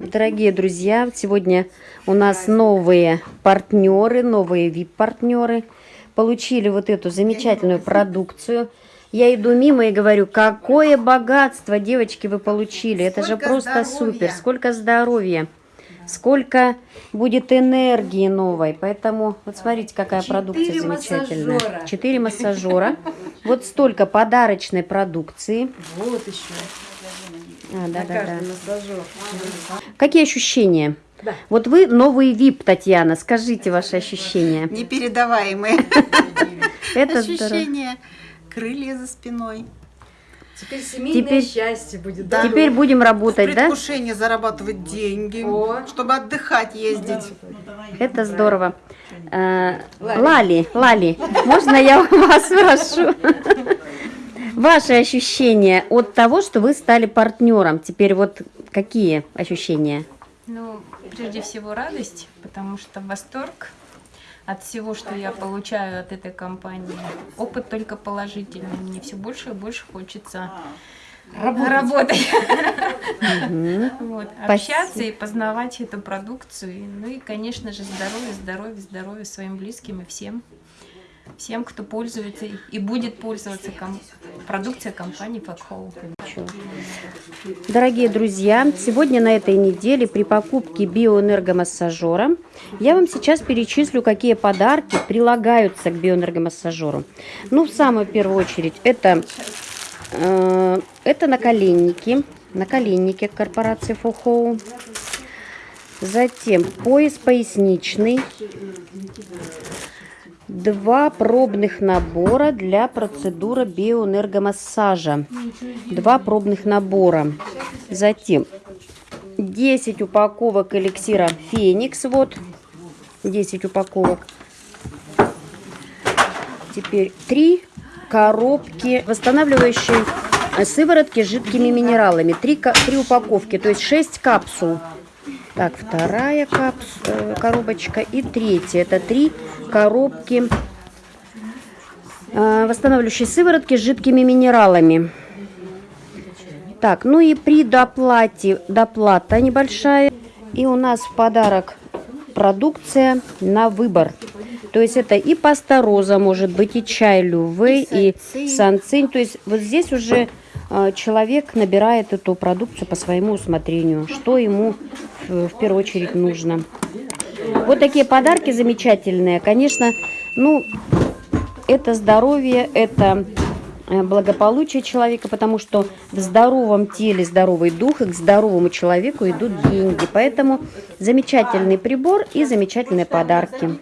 Дорогие друзья, сегодня у нас новые партнеры, новые VIP-партнеры. Получили вот эту замечательную продукцию. Я иду мимо и говорю, какое богатство, девочки, вы получили. Это же просто здоровья. супер. Сколько здоровья. Сколько будет энергии новой. Поэтому вот смотрите, какая Четыре продукция замечательная. массажера. Четыре массажера. Вот столько подарочной продукции. Вот еще. А, да, На да, да. каждый массажер. Какие ощущения? Да. Вот вы новый VIP, Татьяна. Скажите ваши ощущения. Непередаваемые Это ощущения. Крылья за спиной. Теперь семейное Теперь- счастье будет. Да. Теперь будем работать, да? Предвкушение зарабатывать деньги, О. чтобы отдыхать, ездить. Это здорово. А, Лали, Лали, можно я у вас спрошу? Ваши ощущения от того, что вы стали партнером. Теперь вот какие ощущения? Ну, прежде всего радость, потому что восторг от всего, что я получаю от этой компании. Опыт только положительный. Мне все больше и больше хочется работать. Вот, Общаться и познавать эту продукцию. Ну и, конечно же, здоровье, здоровье, здоровье своим близким и всем. Всем, кто пользуется и будет пользоваться ком- продукцией компании Факхоу. Дорогие друзья, сегодня на этой неделе при покупке биоэнергомассажера я вам сейчас перечислю, какие подарки прилагаются к биоэнергомассажеру. Ну, в самую первую очередь, это, э, это наколенники, наколенники корпорации Фухоу. Затем пояс поясничный. Два пробных набора для процедуры биоэнергомассажа. Два пробных набора. Затем 10 упаковок эликсира Феникс. Вот 10 упаковок. Теперь 3 коробки восстанавливающей сыворотки с жидкими минералами. 3, три упаковки, то есть 6 капсул. Так, вторая капс, э, коробочка и третья. Это три коробки э, восстанавливающей сыворотки с жидкими минералами. Так, ну и при доплате, доплата небольшая. И у нас в подарок продукция на выбор. То есть это и пастороза, может быть, и чай лювей, и санцинь. санцинь. То есть вот здесь уже э, человек набирает эту продукцию по своему усмотрению, что ему в первую очередь нужно. Вот такие подарки замечательные. Конечно, ну, это здоровье, это э, благополучие человека, потому что в здоровом теле здоровый дух, и к здоровому человеку идут деньги. Поэтому замечательный прибор и замечательные подарки.